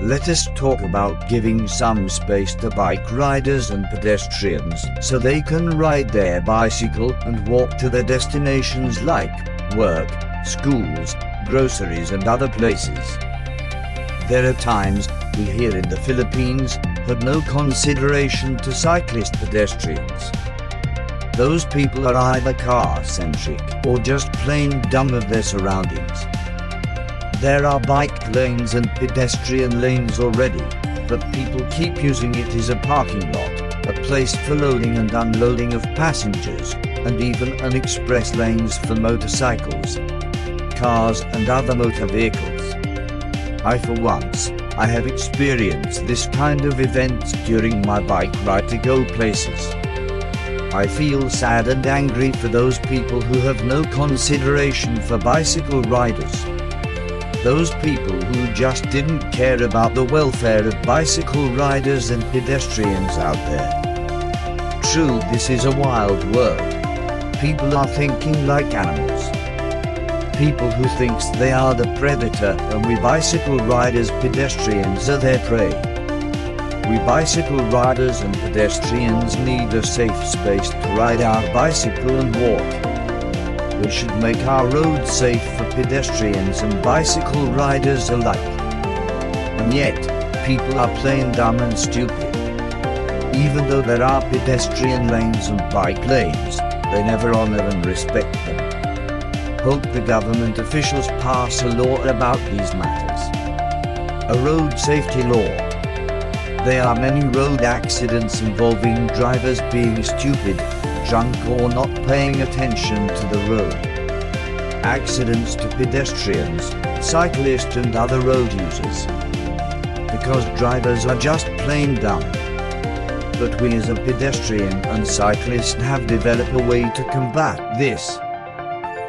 let us talk about giving some space to bike riders and pedestrians so they can ride their bicycle and walk to their destinations like work, schools, groceries and other places. There are times we here in the Philippines have no consideration to cyclist pedestrians. Those people are either car-centric or just plain dumb of their surroundings. There are bike lanes and pedestrian lanes already, but people keep using it as a parking lot, a place for loading and unloading of passengers, and even an express lanes for motorcycles, cars and other motor vehicles. I for once, I have experienced this kind of events during my bike ride to go places. I feel sad and angry for those people who have no consideration for bicycle riders. Those people who just didn't care about the welfare of bicycle riders and pedestrians out there. True, this is a wild world. People are thinking like animals people who thinks they are the predator and we bicycle riders pedestrians are their prey. We bicycle riders and pedestrians need a safe space to ride our bicycle and walk. We should make our roads safe for pedestrians and bicycle riders alike. And yet, people are plain dumb and stupid. Even though there are pedestrian lanes and bike lanes, they never honor and respect them hope the government officials pass a law about these matters. A road safety law. There are many road accidents involving drivers being stupid, drunk or not paying attention to the road. Accidents to pedestrians, cyclists and other road users. Because drivers are just plain dumb. But we as a pedestrian and cyclist have developed a way to combat this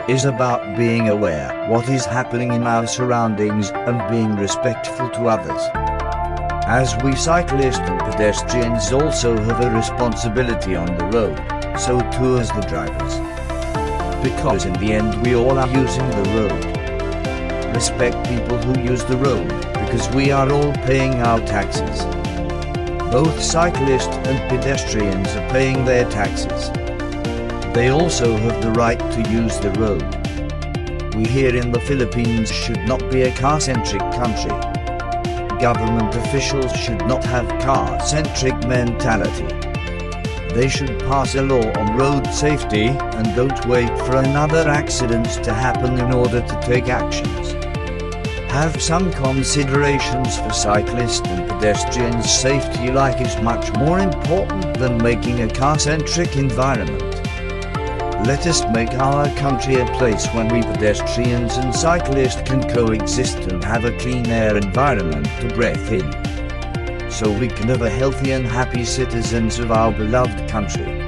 is about being aware what is happening in our surroundings and being respectful to others. As we cyclists and pedestrians also have a responsibility on the road, so too as the drivers. Because in the end we all are using the road. Respect people who use the road, because we are all paying our taxes. Both cyclists and pedestrians are paying their taxes. They also have the right to use the road. We here in the Philippines should not be a car-centric country. Government officials should not have car-centric mentality. They should pass a law on road safety and don't wait for another accident to happen in order to take actions. Have some considerations for cyclists and pedestrians safety like is much more important than making a car-centric environment. Let us make our country a place when we pedestrians and cyclists can coexist and have a clean air environment to breathe in. So we can have a healthy and happy citizens of our beloved country.